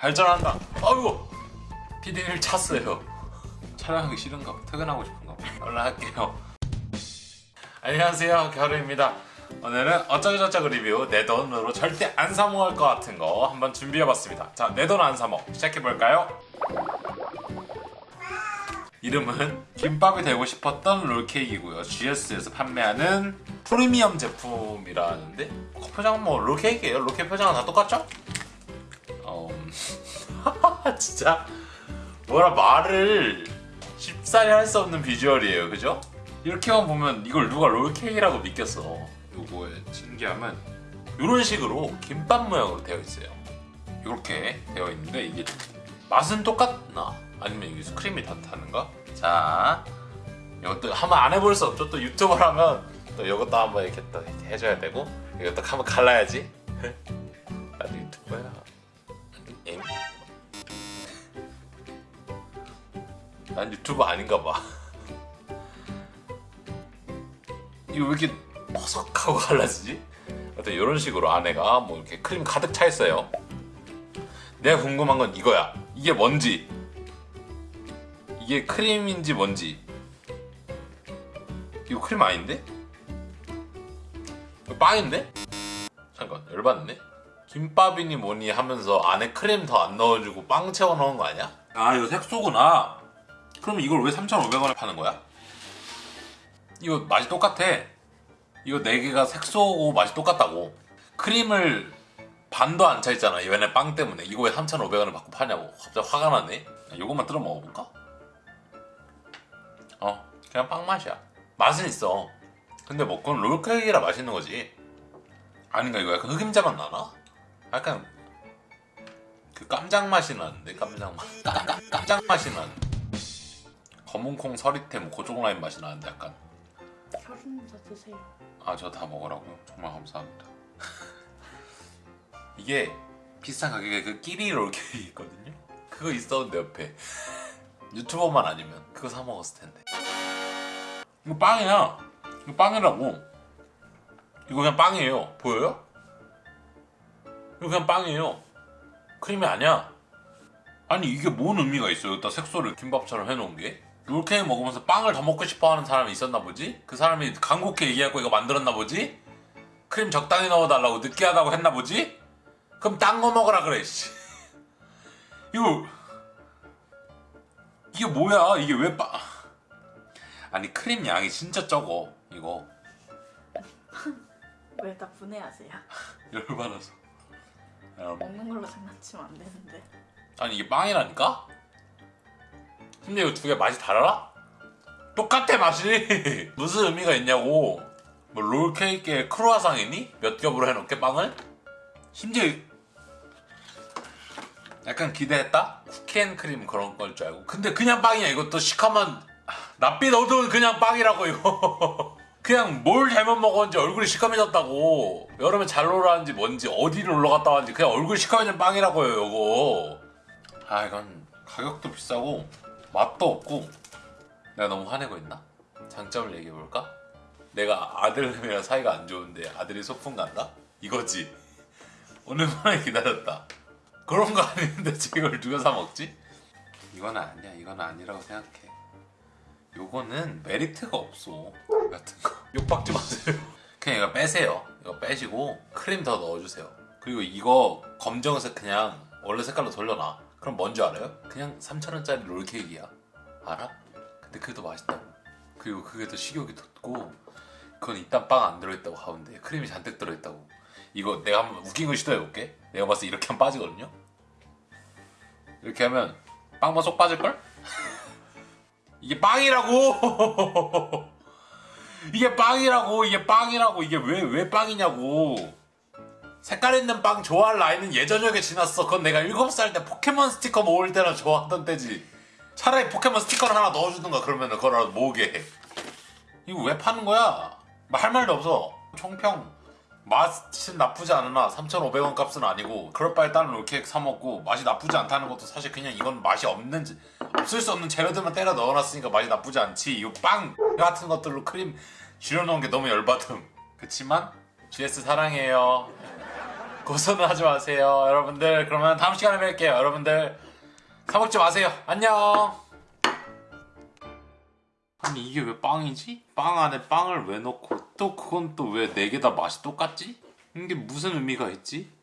발전한다. 아이고 PD를 찼어요. 촬영하기 싫은가 봐. 퇴근하고 싶은가 봐. 할게요. 안녕하세요. 겨루입니다. 오늘은 어쩌고저쩌고 리뷰 내 돈으로 절대 안 사먹을 것 같은 거 한번 준비해봤습니다. 자 내 돈 안 사먹 시작해볼까요? 이름은 김밥이 되고 싶었던 롤케이크이고요. GS에서 판매하는 프리미엄 제품이라는데 어, 표정은 뭐 롤케이크예요? 롤케이크 표정은 다 똑같죠? 어... 진짜 뭐라 말을 쉽사리 할 수 없는 비주얼이에요 그죠? 이렇게만 보면 이걸 누가 롤케이크라고 믿겠어 요거의 신기함은 이런 식으로 김밥 모양으로 되어 있어요 이렇게 되어 있는데 이게 맛은 똑같나? 아니면 이게 크림이 다 다른가? 자 이것도 한번 안 해볼 수 없죠 또 유튜버라면 또 이것도 한번 이렇게 또 해줘야 되고 이것도 한번 갈라야지 난 유튜버 아닌가 봐 이거 왜 이렇게 퍼석하고 갈라지지? 하여튼 이런 식으로 안에가 뭐 이렇게 크림 가득 차 있어요 내가 궁금한 건 이거야 이게 뭔지 이게 크림인지 뭔지 이거 크림 아닌데? 이거 빵인데? 잠깐 열받네 김밥이니 뭐니 하면서 안에 크림 더 안 넣어주고 빵 채워 넣은 거 아니야? 아 이거 색소구나 그럼 이걸 왜 3,500원에 파는 거야? 이거 맛이 똑같아. 이거 4개가 색소고 맛이 똑같다고. 크림을 반도 안 차 있잖아 얘네 빵 때문에. 이거 왜 3,500원을 받고 파냐고. 갑자기 화가 나네. 이것만 뜯어 먹어볼까? 어 그냥 빵 맛이야. 맛은 있어. 근데 뭐 그건 롤케이크라 맛있는 거지. 아닌가 이거 약간 흑임자 맛 나나? 약간 그 깜장 맛이 나는데 깜장 맛. 깜장 맛이 나는 검은콩 서리태 뭐 고종 라인 맛이 나는데 약간. 혈흔자 드세요. 아 저 다 먹으라고요? 정말 감사합니다. 이게 비싼 가격에 그 끼리 롤케이크 있거든요? 그거 있었는데 옆에. 유튜버만 아니면 그거 사 먹었을 텐데. 이거 빵이야. 이거 빵이라고. 이거 그냥 빵이에요. 보여요? 이거 그냥 빵이에요. 크림이 아니야. 아니 이게 뭔 의미가 있어요? 여기다 색소를 김밥처럼 해놓은 게 롤케이크 먹으면서 빵을 더 먹고 싶어 하는 사람이 있었나 보지? 그 사람이 간곡히 얘기하고 이거 만들었나 보지? 크림 적당히 넣어달라고 느끼하다고 했나 보지? 그럼 딴 거 먹으라 그래 씨. 이거 이게 뭐야 이게 왜 빵... 아니 크림 양이 진짜 적어 이거 왜 다 분해하세요? 열받아서 야, 먹는 걸로 장난치면 안 되는데. 아니 이게 빵이라니까? 근데 이거 두 개 맛이 달라? 똑같아 맛이. 무슨 의미가 있냐고. 뭐 롤케이크에 크루아상이니? 몇 겹으로 해놓게 빵을? 심지어 약간 기대했다? 쿠키앤크림 그런 걸 줄 알고. 근데 그냥 빵이야 이것도 시커먼. 낯빛 어두운 그냥 빵이라고 이거. 그냥 뭘 잘못 먹었는지 얼굴이 시커매졌다고. 여름에 잘 놀았는지 뭔지 어디를 놀러 갔다 왔는지 그냥 얼굴이 시커매진 빵이라고요 이거. 아 이건 가격도 비싸고 맛도 없고 내가 너무 화내고 있나? 장점을 얘기해볼까? 내가 아들이랑 사이가 안 좋은데 아들이 소풍 간다? 이거지. 오늘만에 기다렸다. 그런 거 아닌데 이걸 누가 사 먹지? 이건 아니야. 이건 아니라고 생각해. 요거는 메리트가 없어. 같은 거. 욕박지 마세요. 그냥 이거 빼세요. 이거 빼시고 크림 더 넣어주세요. 그리고 이거 검정색 그냥 원래 색깔로 돌려놔 그럼 뭔지 알아요? 그냥 3,000원짜리 롤케이크야. 알아? 근데 그게 더 맛있다고. 그리고 그게 더 식욕이 돋고 그건 이딴 빵안 들어있다고 가운데 크림이 잔뜩 들어있다고. 이거 내가 한번 웃긴 거 시도해볼게. 내가 봤을 때 이렇게 하면 빠지거든요? 이렇게 하면 빵만 쏙 빠질걸? 이게 빵이라고! 이게 빵이라고! 이게 빵이라고! 이게 왜 왜 빵이냐고 색깔 있는 빵 좋아할 나이는 예전역에 지났어. 그건 내가 7살 때 포켓몬 스티커 모을 때나 좋아하던 때지. 차라리 포켓몬 스티커를 하나 넣어주든가 그러면 그거라도 모으게 해. 이거 왜 파는 거야? 뭐할 말도 없어. 총평. 맛은 나쁘지 않으나 3,500원 값은 아니고 그럴 바에 다른 롤케이크 사 먹고 맛이 나쁘지 않다는 것도 사실 그냥 이건 맛이 없는 없을 수 없는 재료들만 때려 넣어놨으니까 맛이 나쁘지 않지. 이 빵 같은 것들로 크림 줄여놓은 게 너무 열받음. 그치만 GS 사랑해요 고소는 하지 마세요 여러분들 그러면 다음 시간에 뵐게요 여러분들 사먹지 마세요 안녕 아니 이게 왜 빵이지? 빵 안에 빵을 왜 넣고 또 그건 또 왜 네 개 다 맛이 똑같지? 이게 무슨 의미가 있지?